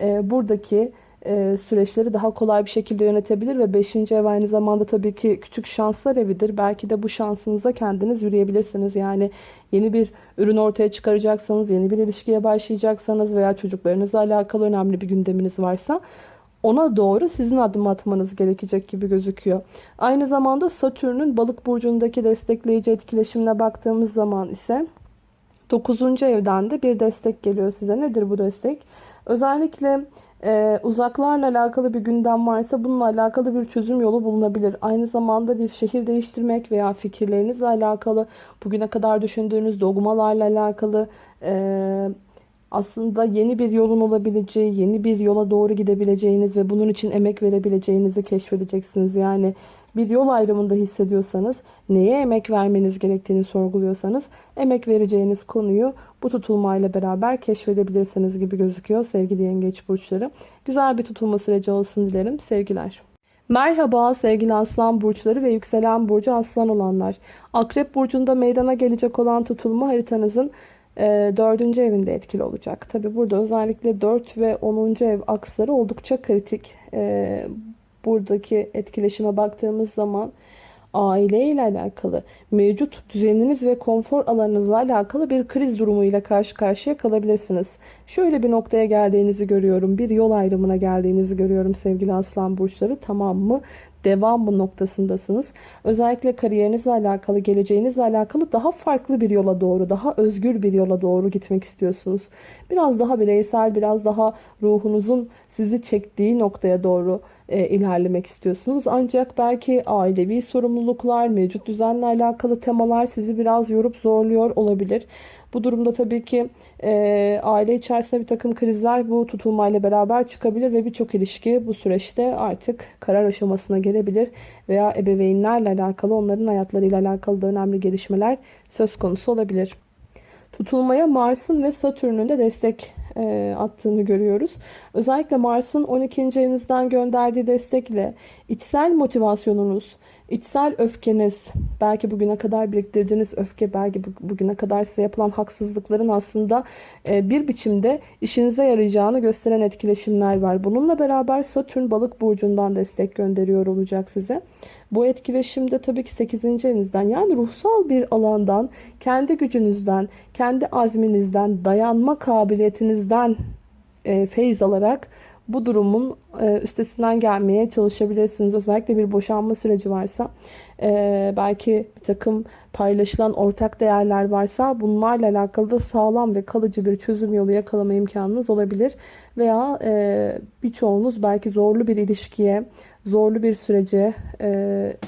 A: e, buradaki e, süreçleri daha kolay bir şekilde yönetebilir ve 5. ev aynı zamanda tabii ki küçük şanslar evidir. Belki de bu şansınıza kendiniz yürüyebilirsiniz. Yani yeni bir ürün ortaya çıkaracaksanız, yeni bir ilişkiye başlayacaksanız veya çocuklarınızla alakalı önemli bir gündeminiz varsa ona doğru sizin adım atmanız gerekecek gibi gözüküyor. Aynı zamanda Satürn'ün balık burcundaki destekleyici etkileşimine baktığımız zaman ise 9. evden de bir destek geliyor size. Nedir bu destek? Özellikle e, uzaklarla alakalı bir gündem varsa bununla alakalı bir çözüm yolu bulunabilir. Aynı zamanda bir şehir değiştirmek veya fikirlerinizle alakalı bugüne kadar düşündüğünüz dogmalarla alakalı e, aslında yeni bir yolun olabileceği, yeni bir yola doğru gidebileceğiniz ve bunun için emek verebileceğinizi keşfedeceksiniz. Yani bir yol ayrımında hissediyorsanız, neye emek vermeniz gerektiğini sorguluyorsanız, emek vereceğiniz konuyu bu tutulmayla beraber keşfedebilirsiniz gibi gözüküyor sevgili yengeç burçları. Güzel bir tutulma süreci olsun dilerim. Sevgiler. Merhaba sevgili aslan burçları ve yükselen burcu aslan olanlar. Akrep burcunda meydana gelecek olan tutulma haritanızın e, dördüncü evinde etkili olacak. Tabi burada özellikle 4 ve 10. ev aksları oldukça kritik. Buradaki etkileşime baktığımız zaman aile ile alakalı, mevcut düzeniniz ve konfor alanınızla alakalı bir kriz durumuyla karşı karşıya kalabilirsiniz. Şöyle bir noktaya geldiğinizi görüyorum. Bir yol ayrımına geldiğinizi görüyorum sevgili aslan burçları. Tamam mı? Devam noktasındasınız. Özellikle kariyerinizle alakalı, geleceğinizle alakalı daha farklı bir yola doğru, daha özgür bir yola doğru gitmek istiyorsunuz. Biraz daha bireysel, biraz daha ruhunuzun sizi çektiği noktaya doğru e, ilerlemek istiyorsunuz. Ancak belki ailevi sorumluluklar, mevcut düzenle alakalı temalar sizi biraz yorup zorluyor olabilir. Bu durumda tabii ki e, aile içerisinde bir takım krizler bu tutulmayla beraber çıkabilir ve birçok ilişki bu süreçte artık karar aşamasına gelebilir veya ebeveynlerle alakalı onların hayatlarıyla alakalı da önemli gelişmeler söz konusu olabilir. Tutulmaya Mars'ın ve Satürn'ün de destek e, attığını görüyoruz. Özellikle Mars'ın 12. evinizden gönderdiği destekle içsel motivasyonunuz, içsel öfkeniz, belki bugüne kadar biriktirdiğiniz öfke, belki bugüne kadar size yapılan haksızlıkların aslında e, bir biçimde işinize yarayacağını gösteren etkileşimler var. Bununla beraber Satürn balık burcundan destek gönderiyor olacak size. Bu etkileşimde tabii ki 8. evinizden yani ruhsal bir alandan, kendi gücünüzden, kendi azminizden, dayanma kabiliyetinizden e, feyiz alarak bu durumun e, üstesinden gelmeye çalışabilirsiniz. Özellikle bir boşanma süreci varsa e, belki bir takım paylaşılan ortak değerler varsa bunlarla alakalı da sağlam ve kalıcı bir çözüm yolu yakalama imkanınız olabilir. Veya e, birçoğunuz belki zorlu bir ilişkiye, zorlu bir sürece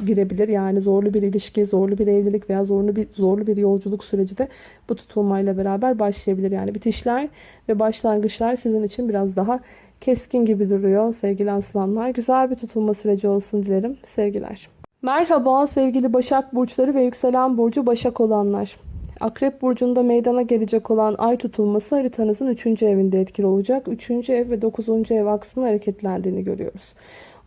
A: girebilir. Yani zorlu bir ilişki, zorlu bir evlilik veya zorlu bir zorlu bir yolculuk süreci de bu tutulmayla beraber başlayabilir. Yani bitişler ve başlangıçlar sizin için biraz daha keskin gibi duruyor sevgili aslanlar. Güzel bir tutulma süreci olsun dilerim. Sevgiler. Merhaba sevgili Başak Burçları ve Yükselen Burcu Başak olanlar. Akrep Burcu'nda meydana gelecek olan ay tutulması haritanızın 3. evinde etkili olacak. 3. ev ve 9. ev aksının hareketlendiğini görüyoruz.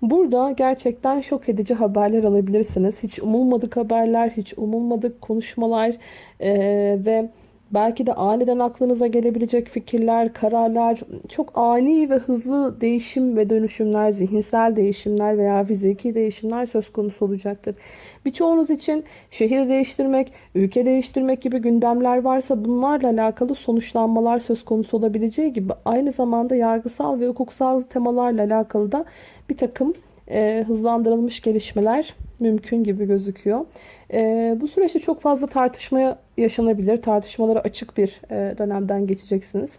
A: Burada gerçekten şok edici haberler alabilirsiniz. Hiç umulmadık haberler, hiç umulmadık konuşmalar ee, ve Belki de aniden aklınıza gelebilecek fikirler, kararlar, çok ani ve hızlı değişim ve dönüşümler, zihinsel değişimler veya fiziki değişimler söz konusu olacaktır. Birçoğunuz için şehir değiştirmek, ülke değiştirmek gibi gündemler varsa bunlarla alakalı sonuçlanmalar söz konusu olabileceği gibi aynı zamanda yargısal ve hukuksal temalarla alakalı da bir takım e, hızlandırılmış gelişmeler mümkün gibi gözüküyor. E, bu süreçte çok fazla tartışmaya yaşanabilir. Tartışmalara açık bir e, dönemden geçeceksiniz.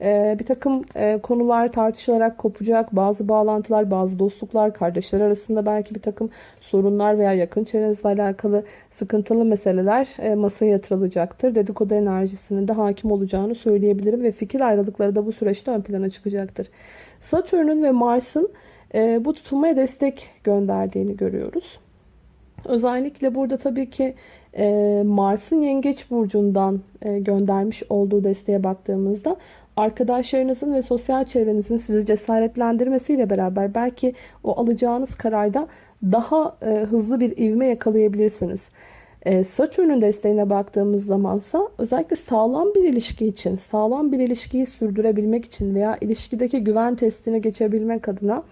A: E, bir takım e, konular tartışılarak kopacak. Bazı bağlantılar, bazı dostluklar, kardeşler arasında belki bir takım sorunlar veya yakın çevrenizle alakalı sıkıntılı meseleler e, masaya yatırılacaktır. Dedikodu enerjisinin de hakim olacağını söyleyebilirim ve fikir ayrılıkları da bu süreçte ön plana çıkacaktır. Satürn'ün ve Mars'ın e, bu tutulmaya destek gönderdiğini görüyoruz. Özellikle burada tabii ki e, Mars'ın Yengeç Burcu'ndan e, göndermiş olduğu desteğe baktığımızda arkadaşlarınızın ve sosyal çevrenizin sizi cesaretlendirmesiyle beraber belki o alacağınız kararda daha e, hızlı bir ivme yakalayabilirsiniz. E, Satürn'ün desteğine baktığımız zamansa özellikle sağlam bir ilişki için, sağlam bir ilişkiyi sürdürebilmek için veya ilişkideki güven testini geçebilmek adına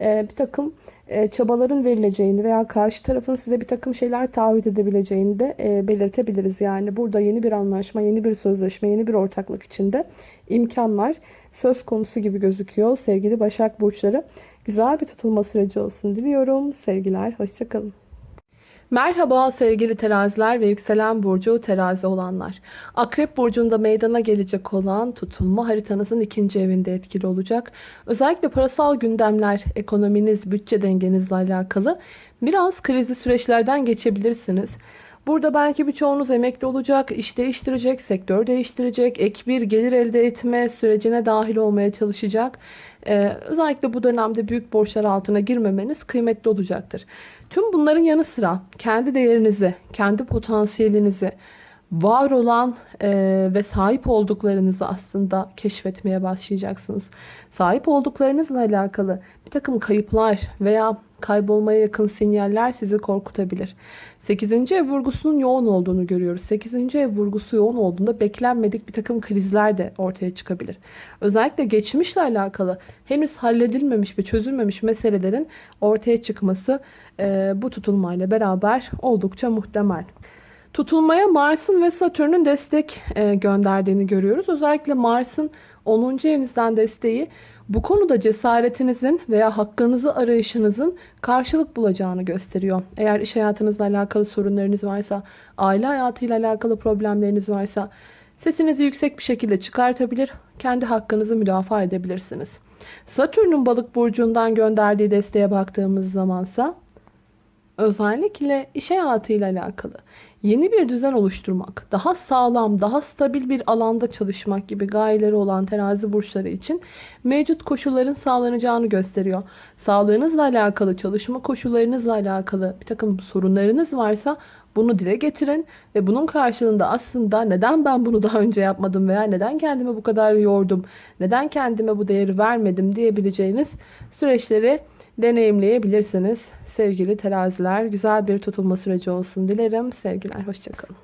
A: e, bir takım e, çabaların verileceğini veya karşı tarafın size bir takım şeyler taahhüt edebileceğini de e, belirtebiliriz. Yani burada yeni bir anlaşma, yeni bir sözleşme, yeni bir ortaklık içinde imkanlar söz konusu gibi gözüküyor. Sevgili Başak Burçları güzel bir tutulma süreci olsun diliyorum. Sevgiler, hoşçakalın. Merhaba sevgili teraziler ve yükselen burcu terazi olanlar. Akrep burcunda meydana gelecek olan tutulma haritanızın ikinci evinde etkili olacak. Özellikle parasal gündemler, ekonominiz, bütçe dengenizle alakalı biraz krizli süreçlerden geçebilirsiniz. Burada belki birçoğunuz emekli olacak, iş değiştirecek, sektör değiştirecek, ek bir gelir elde etme sürecine dahil olmaya çalışacak. Ee, özellikle bu dönemde büyük borçlar altına girmemeniz kıymetli olacaktır. Tüm bunların yanı sıra kendi değerinizi, kendi potansiyelinizi, var olan e, ve sahip olduklarınızı aslında keşfetmeye başlayacaksınız. Sahip olduklarınızla alakalı bir takım kayıplar veya kaybolmaya yakın sinyaller sizi korkutabilir. 8. ev vurgusunun yoğun olduğunu görüyoruz. 8. ev vurgusu yoğun olduğunda beklenmedik bir takım krizler de ortaya çıkabilir. Özellikle geçmişle alakalı henüz halledilmemiş ve çözülmemiş meselelerin ortaya çıkması e, bu tutulmayla beraber oldukça muhtemel. Tutulmaya Mars'ın ve Satürn'ün destek e, gönderdiğini görüyoruz. Özellikle Mars'ın 10. evinizden desteği Bu konuda cesaretinizin veya hakkınızı arayışınızın karşılık bulacağını gösteriyor. Eğer iş hayatınızla alakalı sorunlarınız varsa, aile hayatıyla alakalı problemleriniz varsa sesinizi yüksek bir şekilde çıkartabilir, kendi hakkınızı müdafaa edebilirsiniz. Satürn'ün balık burcundan gönderdiği desteğe baktığımız zamansa özellikle iş hayatıyla alakalı yeni bir düzen oluşturmak, daha sağlam, daha stabil bir alanda çalışmak gibi gayeleri olan terazi burçları için mevcut koşulların sağlanacağını gösteriyor. Sağlığınızla alakalı, çalışma koşullarınızla alakalı bir takım sorunlarınız varsa bunu dile getirin ve bunun karşılığında aslında neden ben bunu daha önce yapmadım veya neden kendime bu kadar yordum, neden kendime bu değeri vermedim diyebileceğiniz süreçleri deneyimleyebilirsiniz. Sevgili teraziler güzel bir tutulma süreci olsun dilerim. Sevgiler hoşçakalın.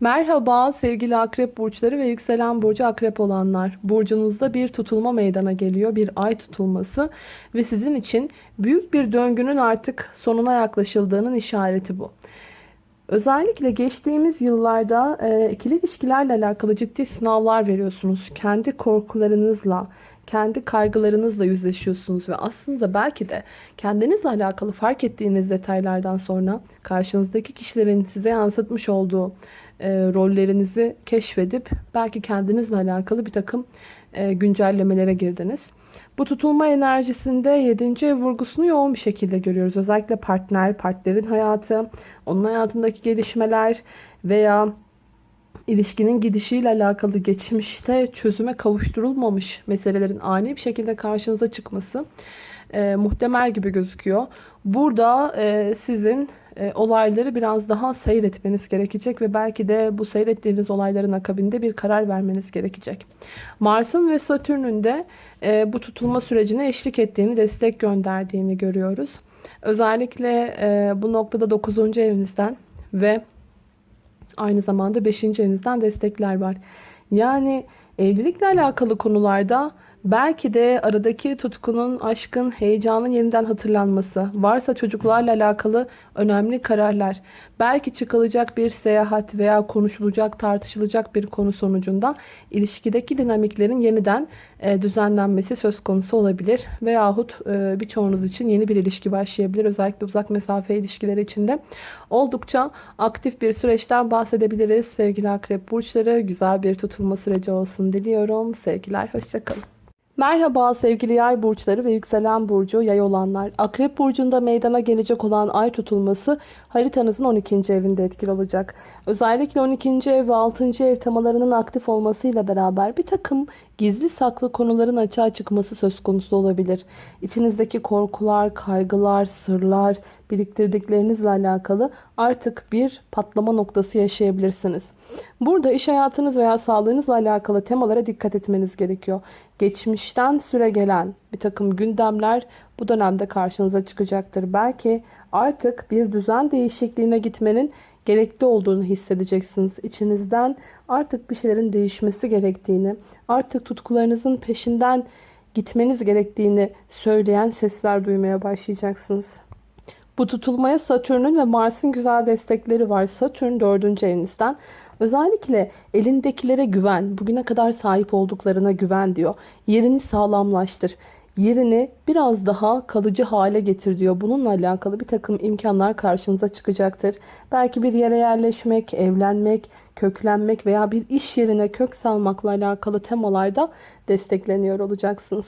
A: Merhaba sevgili akrep burçları ve yükselen burcu akrep olanlar. Burcunuzda bir tutulma meydana geliyor. Bir ay tutulması ve sizin için büyük bir döngünün artık sonuna yaklaşıldığının işareti bu. Özellikle geçtiğimiz yıllarda e, ikili ilişkilerle alakalı ciddi sınavlar veriyorsunuz. Kendi korkularınızla, kendi kaygılarınızla yüzleşiyorsunuz ve aslında belki de kendinizle alakalı fark ettiğiniz detaylardan sonra karşınızdaki kişilerin size yansıtmış olduğu e, rollerinizi keşfedip belki kendinizle alakalı bir takım e, güncellemelere girdiniz. Bu tutulma enerjisinde 7. ev vurgusunu yoğun bir şekilde görüyoruz. Özellikle partner, partnerin hayatı, onun hayatındaki gelişmeler veya ilişkinin gidişiyle alakalı geçmişte çözüme kavuşturulmamış meselelerin ani bir şekilde karşınıza çıkması e, muhtemel gibi gözüküyor. Burada e, sizin e, olayları biraz daha seyretmeniz gerekecek ve belki de bu seyrettiğiniz olayların akabinde bir karar vermeniz gerekecek. Mars'ın ve Satürn'ün de e, bu tutulma sürecine eşlik ettiğini, destek gönderdiğini görüyoruz. Özellikle e, bu noktada 9. evinizden ve aynı zamanda 5. evinizden destekler var. Yani evlilikle alakalı konularda Belki de aradaki tutkunun, aşkın, heyecanın yeniden hatırlanması, varsa çocuklarla alakalı önemli kararlar, belki çıkılacak bir seyahat veya konuşulacak, tartışılacak bir konu sonucunda ilişkideki dinamiklerin yeniden e, düzenlenmesi söz konusu olabilir. Veyahut e, birçoğunuz için yeni bir ilişki başlayabilir. Özellikle uzak mesafe ilişkileri içinde oldukça aktif bir süreçten bahsedebiliriz. Sevgili akrep burçları güzel bir tutulma süreci olsun diliyorum. Sevgiler, hoşçakalın. Merhaba sevgili yay burçları ve yükselen burcu yay olanlar. Akrep burcunda meydana gelecek olan ay tutulması haritanızın 12. evinde etkili olacak. Özellikle 12. ev ve 6. ev temalarının aktif olmasıyla beraber bir takım gizli saklı konuların açığa çıkması söz konusu olabilir. İçinizdeki korkular, kaygılar, sırlar, biriktirdiklerinizle alakalı artık bir patlama noktası yaşayabilirsiniz. Burada iş hayatınız veya sağlığınızla alakalı temalara dikkat etmeniz gerekiyor. Geçmişten süre gelen bir takım gündemler bu dönemde karşınıza çıkacaktır. Belki artık bir düzen değişikliğine gitmenin gerekli olduğunu hissedeceksiniz. İçinizden artık bir şeylerin değişmesi gerektiğini, artık tutkularınızın peşinden gitmeniz gerektiğini söyleyen sesler duymaya başlayacaksınız. Bu tutulmaya Satürn'ün ve Mars'ın güzel destekleri var. Satürn 4. evinizden Özellikle elindekilere güven, bugüne kadar sahip olduklarına güven diyor. Yerini sağlamlaştır. Yerini biraz daha kalıcı hale getir diyor. Bununla alakalı bir takım imkanlar karşınıza çıkacaktır. Belki bir yere yerleşmek, evlenmek, köklenmek veya bir iş yerine kök salmakla alakalı temalarda destekleniyor olacaksınız.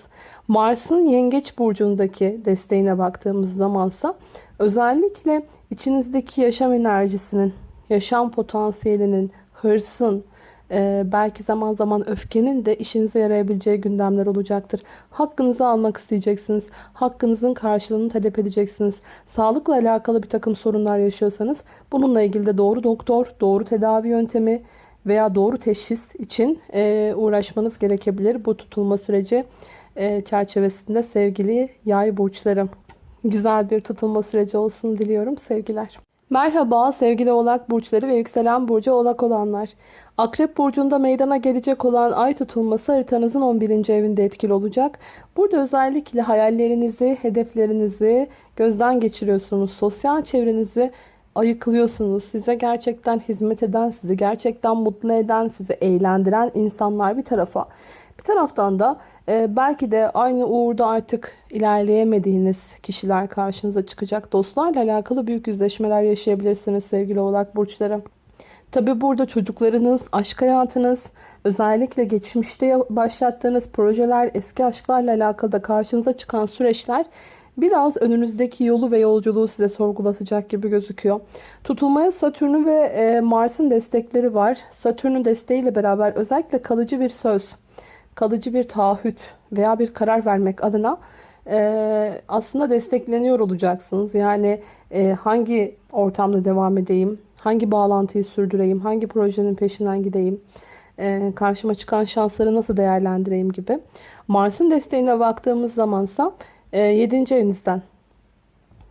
A: Mars'ın Yengeç burcundaki desteğine baktığımız zamansa özellikle içinizdeki yaşam enerjisinin yaşam potansiyelinin, hırsın, e, belki zaman zaman öfkenin de işinize yarayabileceği gündemler olacaktır. Hakkınızı almak isteyeceksiniz. Hakkınızın karşılığını talep edeceksiniz. Sağlıkla alakalı bir takım sorunlar yaşıyorsanız bununla ilgili de doğru doktor, doğru tedavi yöntemi veya doğru teşhis için e, uğraşmanız gerekebilir. Bu tutulma süreci e, çerçevesinde sevgili yay burçlarım. Güzel bir tutulma süreci olsun diliyorum. Sevgiler. Merhaba sevgili oğlak burçları ve yükselen burcu oğlak olanlar. Akrep burcunda meydana gelecek olan ay tutulması haritanızın 11. evinde etkili olacak. Burada özellikle hayallerinizi, hedeflerinizi gözden geçiriyorsunuz. Sosyal çevrenizi ayıklıyorsunuz. Size gerçekten hizmet eden, sizi gerçekten mutlu eden, sizi eğlendiren insanlar bir tarafa. Bir taraftan da Ee, belki de aynı uğurda artık ilerleyemediğiniz kişiler karşınıza çıkacak. Dostlarla alakalı büyük yüzleşmeler yaşayabilirsiniz sevgili oğlak burçları. Tabi burada çocuklarınız, aşk hayatınız, özellikle geçmişte başlattığınız projeler, eski aşklarla alakalı da karşınıza çıkan süreçler biraz önünüzdeki yolu ve yolculuğu size sorgulatacak gibi gözüküyor. Tutulmaya Satürn'ü ve e, Mars'ın destekleri var. Satürn'ün desteğiyle beraber özellikle kalıcı bir söz, kalıcı bir taahhüt veya bir karar vermek adına e, aslında destekleniyor olacaksınız. Yani e, hangi ortamda devam edeyim, hangi bağlantıyı sürdüreyim, hangi projenin peşinden gideyim, e, karşıma çıkan şansları nasıl değerlendireyim gibi. Mars'ın desteğine baktığımız zamansa 7. evinizden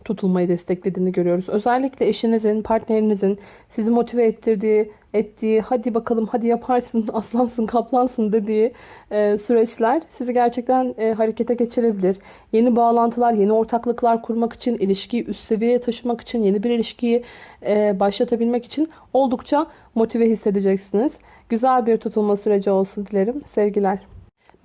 A: tutulmayı desteklediğini görüyoruz. Özellikle eşinizin, partnerinizin sizi motive ettirdiği, ettiği, hadi bakalım hadi yaparsın, aslansın, kaplansın dediği e, süreçler sizi gerçekten e, harekete geçirebilir. Yeni bağlantılar, yeni ortaklıklar kurmak için, ilişkiyi üst seviyeye taşımak için, yeni bir ilişkiyi e, başlatabilmek için oldukça motive hissedeceksiniz. Güzel bir tutulma süreci olsun dilerim. Sevgiler.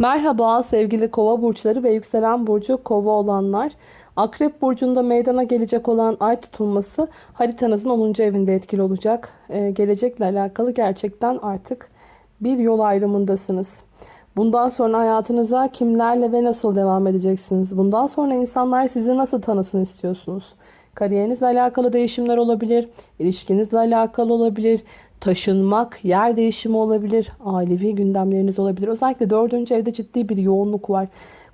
A: Merhaba sevgili kova burçları ve yükselen burcu kova olanlar. Akrep burcunda meydana gelecek olan ay tutulması haritanızın 10. evinde etkili olacak. Ee, gelecekle alakalı gerçekten artık bir yol ayrımındasınız. Bundan sonra hayatınıza kimlerle ve nasıl devam edeceksiniz? Bundan sonra insanlar sizi nasıl tanısın istiyorsunuz? Kariyerinizle alakalı değişimler olabilir, ilişkinizle alakalı olabilir, taşınmak, yer değişimi olabilir, ailevi gündemleriniz olabilir. Özellikle dördüncü evde ciddi bir yoğunluk var.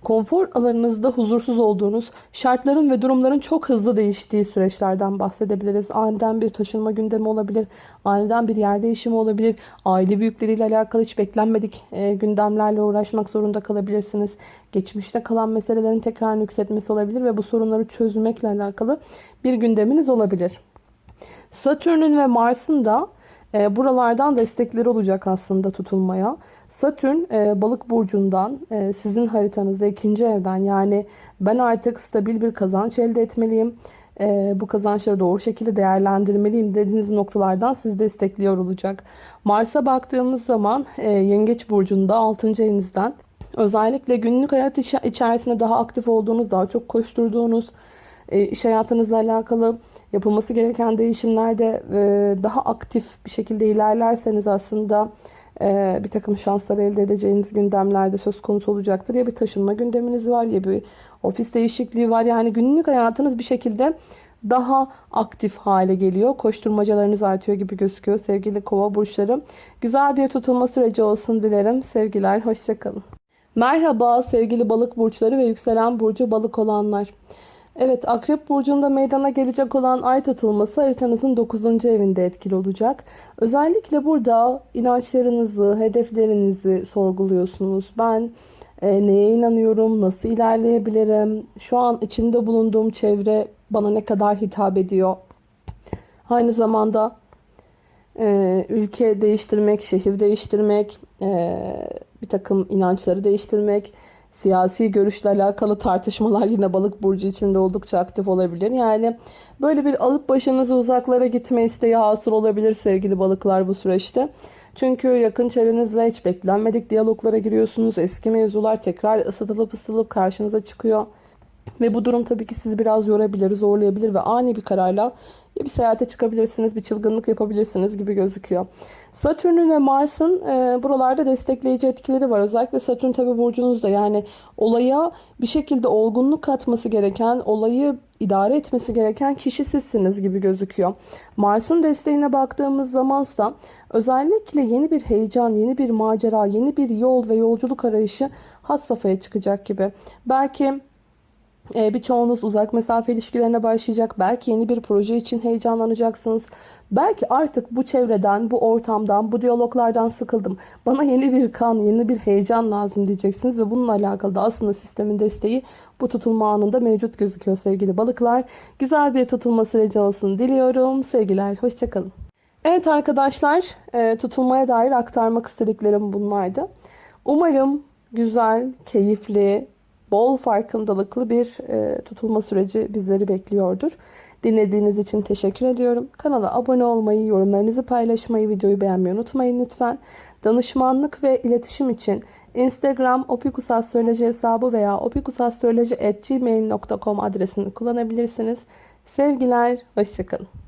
A: Konfor alanınızda huzursuz olduğunuz, şartların ve durumların çok hızlı değiştiği süreçlerden bahsedebiliriz. Aniden bir taşınma gündemi olabilir, aniden bir yer değişimi olabilir, aile büyükleriyle alakalı hiç beklenmedik e, gündemlerle uğraşmak zorunda kalabilirsiniz. Geçmişte kalan meselelerin tekrar yükseltmesi olabilir ve bu sorunları çözmekle alakalı bir gündeminiz olabilir. Satürn'ün ve Mars'ın da e, buralardan destekleri olacak aslında tutulmaya. Satürn e, balık burcundan e, sizin haritanızda ikinci evden yani ben artık stabil bir kazanç elde etmeliyim. E, bu kazançları doğru şekilde değerlendirmeliyim dediğiniz noktalardan sizi destekliyor olacak. Mars'a baktığımız zaman e, yengeç burcunda 6. evinizden özellikle günlük hayat içerisinde daha aktif olduğunuz, daha çok koşturduğunuz, e, iş hayatınızla alakalı yapılması gereken değişimlerde e, daha aktif bir şekilde ilerlerseniz aslında e, bir takım şanslar elde edeceğiniz gündemlerde söz konusu olacaktır. Ya bir taşınma gündeminiz var ya bir ofis değişikliği var. Yani günlük hayatınız bir şekilde daha aktif hale geliyor. Koşturmacalarınız artıyor gibi gözüküyor sevgili kova burçları. Güzel bir tutulma süreci olsun dilerim. Sevgiler, hoşçakalın. Merhaba sevgili balık burçları ve yükselen burcu balık olanlar. Evet Akrep Burcu'nda meydana gelecek olan ay tutulması haritanızın 9. evinde etkili olacak. Özellikle burada inançlarınızı, hedeflerinizi sorguluyorsunuz. Ben e, neye inanıyorum, nasıl ilerleyebilirim, şu an içinde bulunduğum çevre bana ne kadar hitap ediyor. Aynı zamanda e, ülke değiştirmek, şehir değiştirmek, e, bir takım inançları değiştirmek, Siyasi görüşle alakalı tartışmalar yine balık burcu içinde oldukça aktif olabilir. Yani böyle bir alıp başınızı uzaklara gitme isteği hasıl olabilir sevgili balıklar bu süreçte. Çünkü yakın çevrenizle hiç beklenmedik diyaloglara giriyorsunuz. Eski mevzular tekrar ısıtılıp ısıtılıp karşınıza çıkıyor. Ve bu durum tabii ki sizi biraz yorabilir, zorlayabilir ve ani bir kararla bir seyahate çıkabilirsiniz, bir çılgınlık yapabilirsiniz gibi gözüküyor. Satürn'ün ve Mars'ın e, buralarda destekleyici etkileri var. Özellikle Satürn tabi burcunuzda yani olaya bir şekilde olgunluk katması gereken, olayı idare etmesi gereken kişi sizsiniz gibi gözüküyor. Mars'ın desteğine baktığımız zamansa özellikle yeni bir heyecan, yeni bir macera, yeni bir yol ve yolculuk arayışı has safhaya çıkacak gibi. Belki birçoğunuz uzak mesafe ilişkilerine başlayacak. Belki yeni bir proje için heyecanlanacaksınız. Belki artık bu çevreden, bu ortamdan, bu diyaloglardan sıkıldım. Bana yeni bir kan, yeni bir heyecan lazım diyeceksiniz. Ve bununla alakalı da aslında sistemin desteği bu tutulma anında mevcut gözüküyor sevgili balıklar. Güzel bir tutulma süreci olsun diliyorum. Sevgiler, hoşçakalın. Evet arkadaşlar, e, tutulmaya dair aktarmak istediklerim bunlardı. Umarım güzel, keyifli, bol farkındalıklı bir e, tutulma süreci bizleri bekliyordur. Dinlediğiniz için teşekkür ediyorum. Kanala abone olmayı, yorumlarınızı paylaşmayı, videoyu beğenmeyi unutmayın lütfen. Danışmanlık ve iletişim için Instagram opikusastroloji hesabı veya opikusastroloji.gmail.com adresini kullanabilirsiniz. Sevgiler, hoşçakalın.